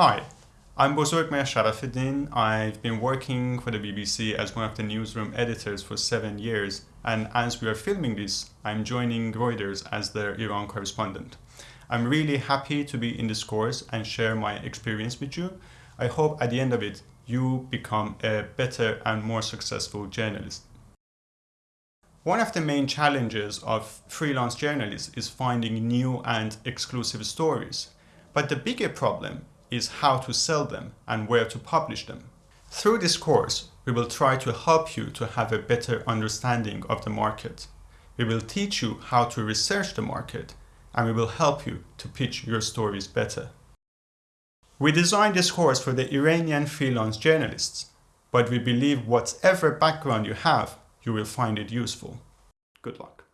Hi, I'm Bozorgmehr Sharafedin. I've been working for the BBC as one of the newsroom editors for seven years, and as we are filming this, I'm joining Reuters as their Iran correspondent. I'm really happy to be in this course and share my experience with you. I hope at the end of it, you become a better and more successful journalist. One of the main challenges of freelance journalists is finding new and exclusive stories. But the bigger problem is how to sell them and where to publish them. Through this course, we will try to help you to have a better understanding of the market. We will teach you how to research the market and we will help you to pitch your stories better. We designed this course for the Iranian freelance journalists, but we believe whatever background you have, you will find it useful. Good luck.